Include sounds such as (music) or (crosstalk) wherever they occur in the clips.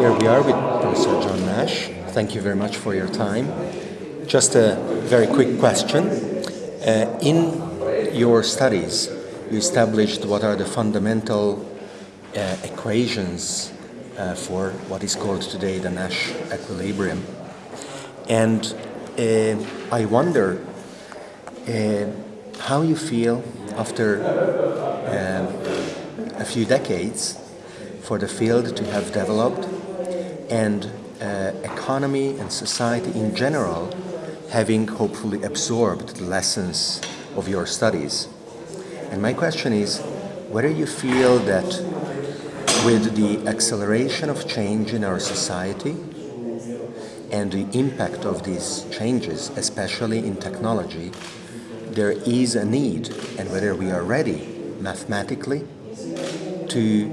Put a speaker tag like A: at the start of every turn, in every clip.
A: here we are with Professor John Nash. Thank you very much for your time. Just a very quick question. Uh, in your studies, you established what are the fundamental uh, equations uh, for what is called today the Nash equilibrium. And uh, I wonder uh, how you feel after uh, a few decades for the field to have developed and uh, economy and society in general having hopefully absorbed the lessons of your studies. And my question is whether you feel that with the acceleration of change in our society and the impact of these changes, especially in technology, there is a need, and whether we are ready mathematically to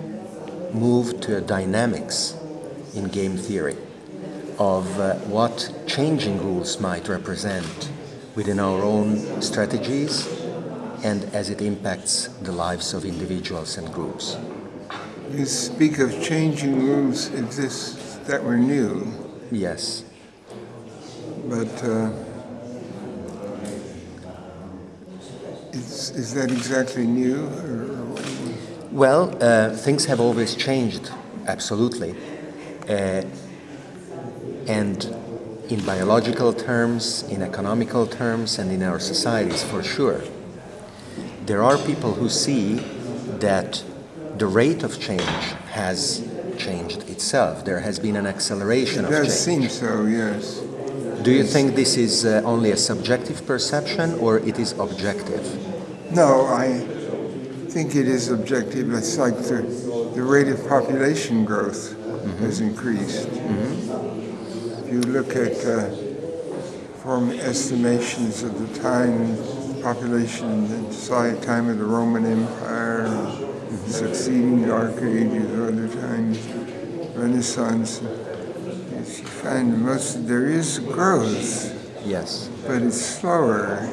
A: move to a dynamics in game theory of uh, what changing rules might represent within our own strategies and as it impacts the lives of individuals and groups.
B: You speak of changing rules exists that were new.
A: Yes.
B: But uh, is, is that exactly new? Or,
A: well, uh, things have always changed, absolutely. Uh, and in biological terms, in economical terms, and in our societies, for sure. There are people who see that the rate of change has changed itself. There has been an acceleration
B: it
A: of change.
B: It does seem so, yes.
A: Do you think this is uh, only a subjective perception or it is objective?
B: No, I think it is objective. It's like the, the rate of population growth mm -hmm. has increased. Mm -hmm. If you look at uh, from estimations of the time, population, the time of the Roman Empire, mm -hmm. succeeding Dark Ages, other times, Renaissance, you find most there is growth.
A: Yes.
B: But it's slower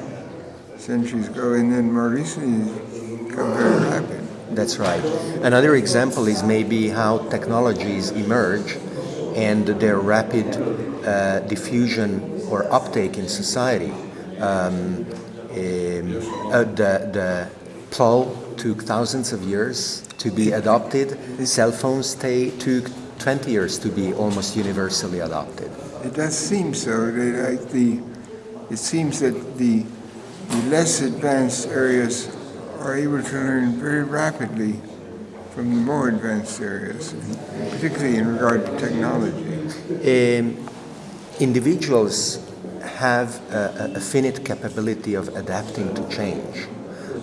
B: centuries ago, and then more recently become very rapid.
A: That's right. Another example is maybe how technologies emerge and their rapid uh, diffusion or uptake in society. Um, um, uh, the, the plow took thousands of years to be adopted. Cell phones took 20 years to be almost universally adopted.
B: It does seem so. Like the, it seems that the, the less advanced areas are able to learn very rapidly from the more advanced areas, particularly in regard to technology.
A: Um, individuals have a, a, finite capability of adapting to change.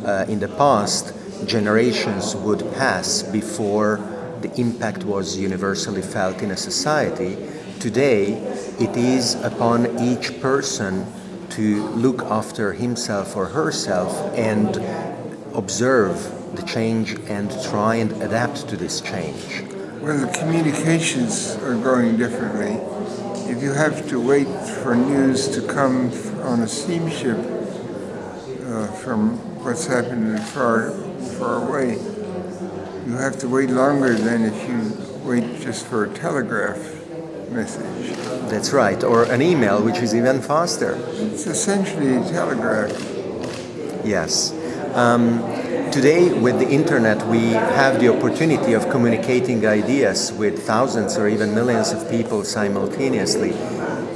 A: Uh, in the past, generations would pass before the impact was universally felt in a society. Today, it is upon each person to look after himself or herself and observe the change and try and adapt to this change.
B: Well, the communications are going differently. If you have to wait for news to come on a steamship uh, from what's happening far, far away, you have to wait longer than if you wait just for a telegraph message.
A: That's right, or an email, which is even faster.
B: It's essentially a telegraph.
A: Yes. Um, today, with the internet, we have the opportunity of communicating ideas with thousands or even millions of people simultaneously.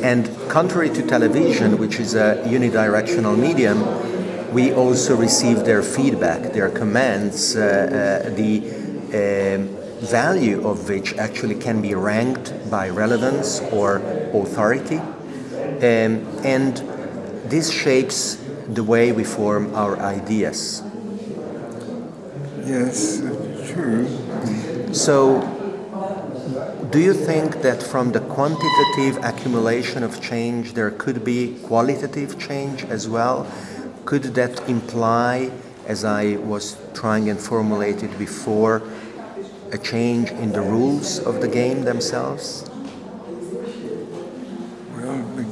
A: And contrary to television, which is a unidirectional medium, we also receive their feedback, their comments, uh, uh, the um, value of which actually can be ranked by relevance or authority. Um, and this shapes the way we form our ideas.
B: Yes, true.
A: So, do you think that from the quantitative accumulation of change there could be qualitative change as well? Could that imply, as I was trying and formulated before, a change in the rules of the game themselves?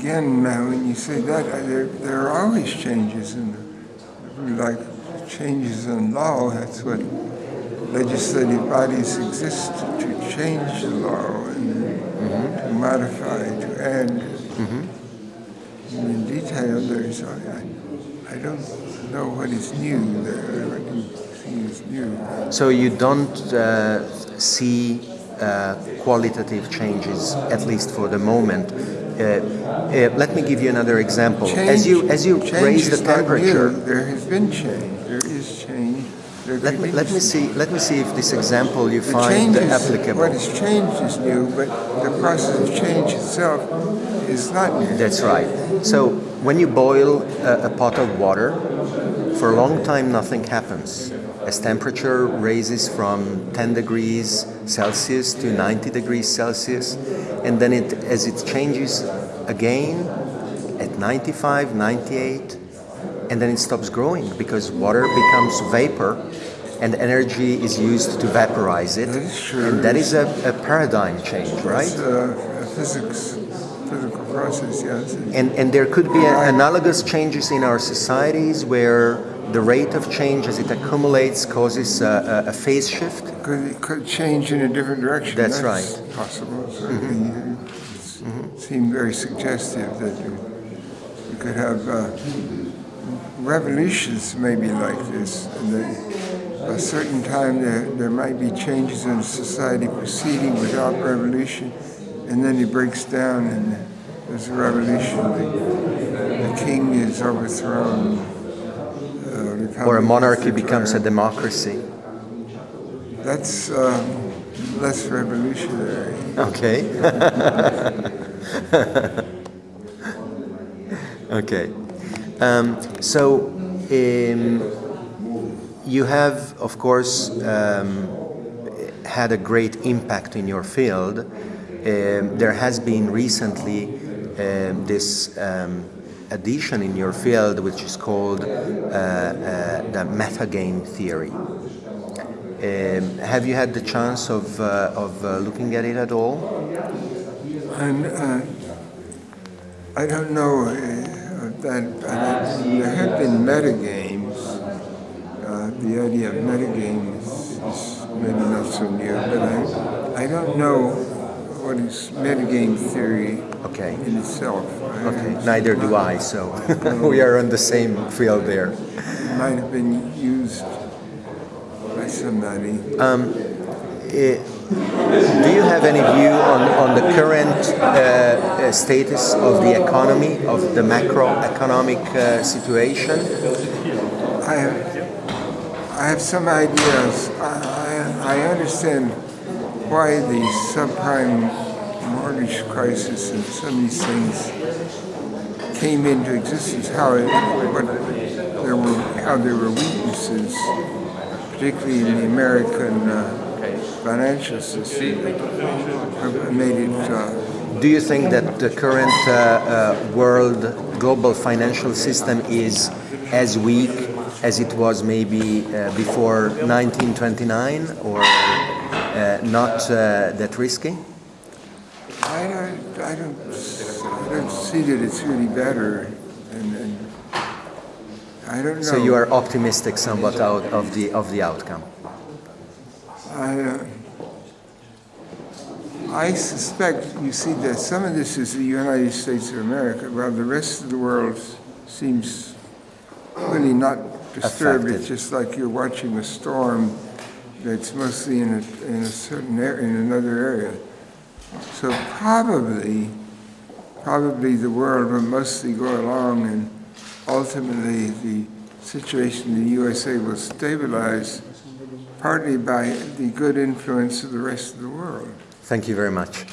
B: Again, now when you say that, there, there are always changes in the, like changes in law. That's what legislative bodies exist to change the law and to modify, to add. In detail, there's, I, I- I don't know what is new there, what do you see is new.
A: So you don't uh, see uh, qualitative changes, at least for the moment. Uh, uh, let me give you another example. as you as you raise the temperature.
B: There has been change, there is change. There
A: let me let me see let me see if this example you
B: The
A: find
B: change is,
A: applicable.
B: what is changed is new, but the process of change itself is not new.
A: That's right. So when you boil a, a pot of water, for a long time nothing happens. As temperature raises from 10 degrees Celsius to 90 degrees Celsius, and then it, as it changes again at 95, 98, and then it stops growing because water becomes vapor and energy is used to vaporize it.
B: True.
A: And that is a, a paradigm change, right?
B: It's uh, a physics, physical process, yes.
A: And, and there could be analogous changes in our societies where the rate of change as it accumulates causes a, a, a phase shift.
B: Could, it could change in a different direction.
A: That's right. Mm-hmm.
B: Possible. It seemed very suggestive that you, you could have uh, revolutions maybe like this. And that a certain time there, there might be changes in society proceeding without revolution, and then it breaks down and there's a revolution. The, the king is overthrown.
A: Or a monarchy becomes a democracy.
B: That's um, less revolutionary.
A: Okay. (laughs) okay. Um, so um, you have, of course, um, had a great impact in your field. Um, there has been recently um, this um, addition in your field, which is called uh, uh, the metagame theory. Um, have you had the chance of, uh, of looking at it at all?
B: And I don't know that, there have been metagames. The idea of metagames is maybe not so new, but I, I don't know what is metagame theory
A: Okay.
B: in itself.
A: Okay. Neither do I, so (laughs) we are on the same field there.
B: It might have been used by somebody.
A: Eh, do you have any view on, on the current uh, uh, status of the economy, of the macroeconomic uh, situation?
B: I have, I have some ideas. I, I, I understand why the subprime mortgage crisis and some of these things came into existence. How it, what there were, how there were weaknesses, particularly in the American uh, financial system, made it. Uh,
A: Do you think that the current uh, uh, world global financial system is as weak as it was maybe uh, before 1929 or uh, not that risky?
B: I don't, I don't, I don't see that it's really better, and, and I don't know.
A: So you are optimistic somewhat out of the of the outcome.
B: I, uh, I suspect, you see, that some of this is the United States of America, while the rest of the world seems really not disturbed.
A: Affected.
B: It's just like you're watching a storm that's mostly in a, in a certain area, in another area. So probably, probably the world will mostly go along and ultimately the situation in the USA will stabilize partly by the good influence of the rest of the world.
A: Thank you very much.